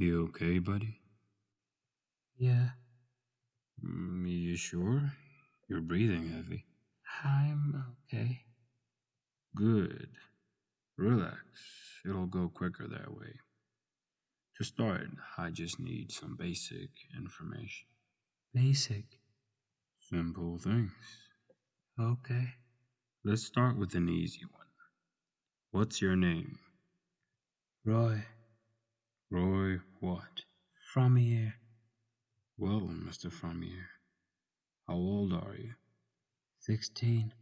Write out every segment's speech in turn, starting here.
You okay, buddy? Yeah, Mm, you sure? You're breathing heavy. I'm okay. Good. Relax. It'll go quicker that way. To start, I just need some basic information. Basic. Simple things. Okay. Let's start with an easy one. What's your name? Roy, Roy what? from here. Well, Mr. Frommier, how old are you? 16.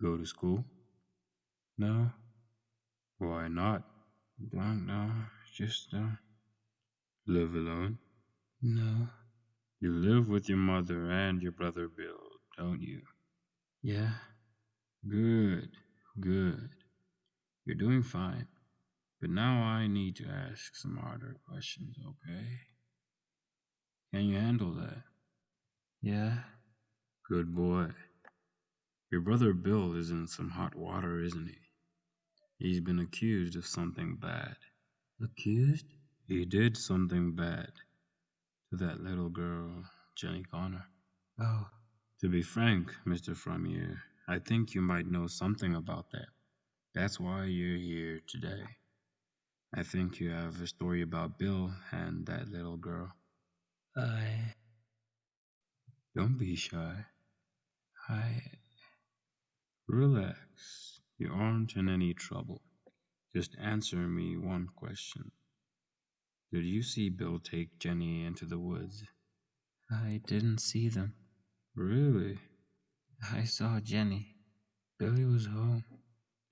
Go to school? No, Why not? don't know. Just, uh, Live alone? no. You live with your mother and your brother Bill, don't you? Yeah, Good, good. You're doing fine. But now I need to ask some harder questions, okay? Can you handle that? yeah. Good boy. Your brother Bill is in some hot water, isn't he? He's been accused of something bad. Accused? He did something bad to that little girl, Jenny Connor. Oh, To be frank, Mr. Frommier, I think you might know something about that. That's why you're here today. I think you have a story about Bill and that little girl. I. Don't be shy. I. Relax. You aren't in any trouble. Just answer me one question. Did you see Bill take Jenny into the woods? I didn't see them. Really? I saw Jenny. Billy was home.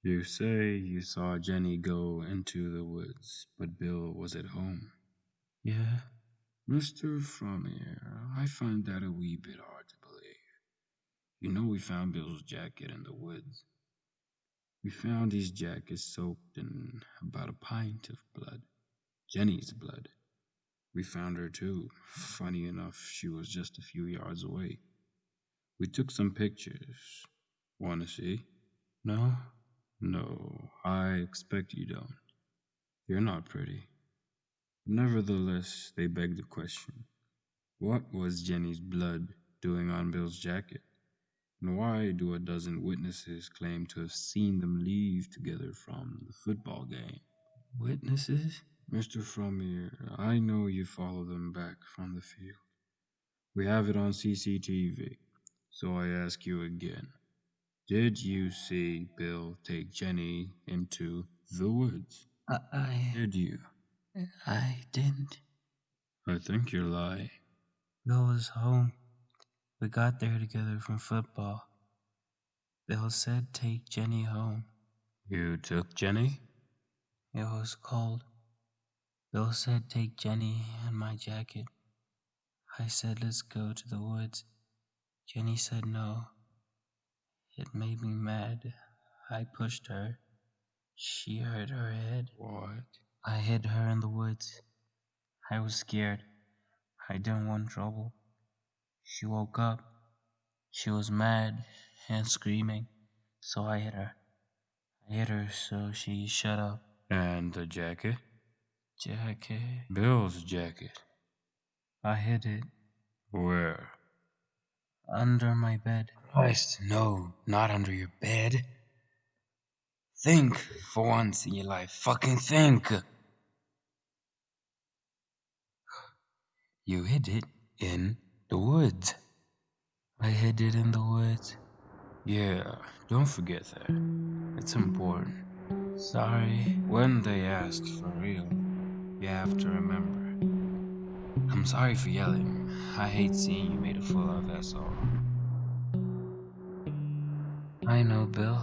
You say you saw Jenny go into the woods, but Bill was at home. Yeah, Mr. Frommier, I find that a wee bit hard to believe. You know we found Bill's jacket in the woods. We found his jacket soaked in about a pint of blood. Jenny's blood. We found her too. Funny enough, she was just a few yards away. We took some pictures. Want to see? no? No, I expect you don't. You're not pretty. Nevertheless, they beg the question what was Jenny's blood doing on Bill's jacket? And why do a dozen witnesses claim to have seen them leave together from the football game? Witnesses? Mr. Frommier, I know you follow them back from the field. We have it on CCTV, so I ask you again. Did you see Bill take Jenny into the woods? I. Did you? I didn't. I think you're lying. Bill was home. We got there together from football. Bill said take Jenny home. You took Jenny? It was cold. Bill said take Jenny and my jacket. I said let's go to the woods. Jenny said no. It made me mad. I pushed her. She hurt her head. What? I hid her in the woods. I was scared. I didn't want trouble. She woke up. She was mad and screaming, so I hit her. I hit her so she shut up. And the jacket? Jacket. Bill's jacket. I hid it Where? Under my bed. Christ, no, not under your bed. Think for once in your life. Fucking think. You hid it in the woods. I hid it in the woods. Yeah, don't forget that. It's important. Sorry. When they ask for real, you have to remember. I'm sorry for yelling. I hate seeing you made a fool of, that's all. I know, Bill.